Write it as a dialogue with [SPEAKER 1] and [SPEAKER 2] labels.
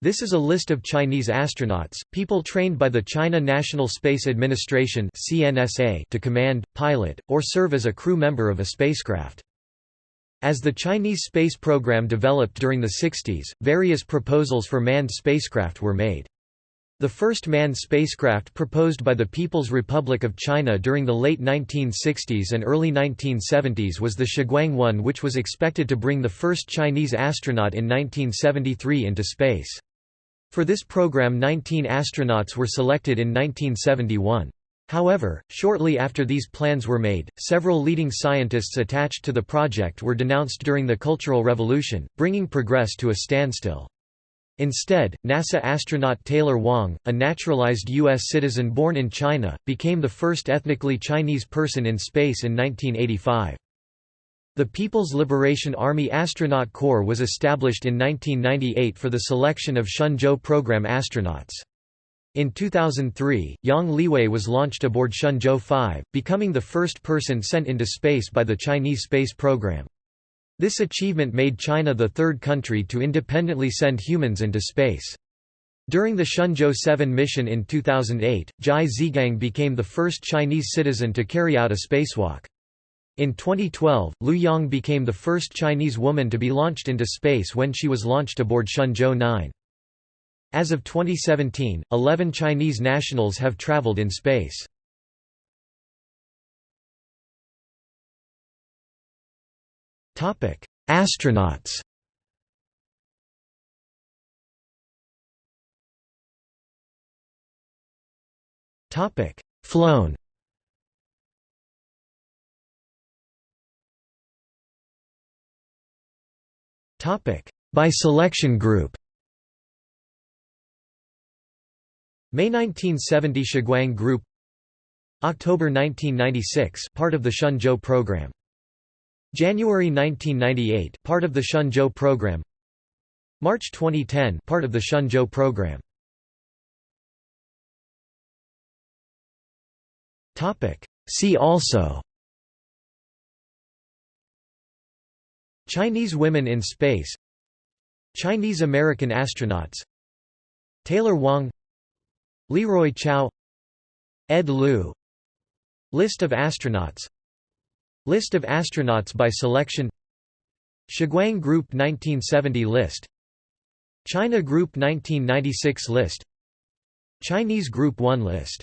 [SPEAKER 1] This is a list of Chinese astronauts, people trained by the China National Space Administration to command, pilot, or serve as a crew member of a spacecraft. As the Chinese space program developed during the 60s, various proposals for manned spacecraft were made. The first manned spacecraft proposed by the People's Republic of China during the late 1960s and early 1970s was the Shuguang 1 which was expected to bring the first Chinese astronaut in 1973 into space. For this program 19 astronauts were selected in 1971. However, shortly after these plans were made, several leading scientists attached to the project were denounced during the Cultural Revolution, bringing progress to a standstill. Instead, NASA astronaut Taylor Wang, a naturalized U.S. citizen born in China, became the first ethnically Chinese person in space in 1985. The People's Liberation Army Astronaut Corps was established in 1998 for the selection of Shenzhou program astronauts. In 2003, Yang Liwei was launched aboard Shenzhou 5, becoming the first person sent into space by the Chinese space program. This achievement made China the third country to independently send humans into space. During the Shenzhou 7 mission in 2008, Zhai Zhigang became the first Chinese citizen to carry out a spacewalk. In 2012, Liu Yang became the first Chinese woman to be launched into space when she was launched aboard Shenzhou 9. As of 2017, 11 Chinese nationals have traveled in space. Astronauts Flown By selection group. May 1970 Shuguang Group. October 1996 part of the Shenzhou program. January 1998 part of the Shenzhou program. March 2010 part of the Shenzhou program. Topic. See also Chinese women in space Chinese-American astronauts Taylor Wang Leroy Chiao Ed Lu. List of astronauts. List of astronauts by selection. Shuguang Group 1970 list. China Group 1996 list. Chinese Group 1 list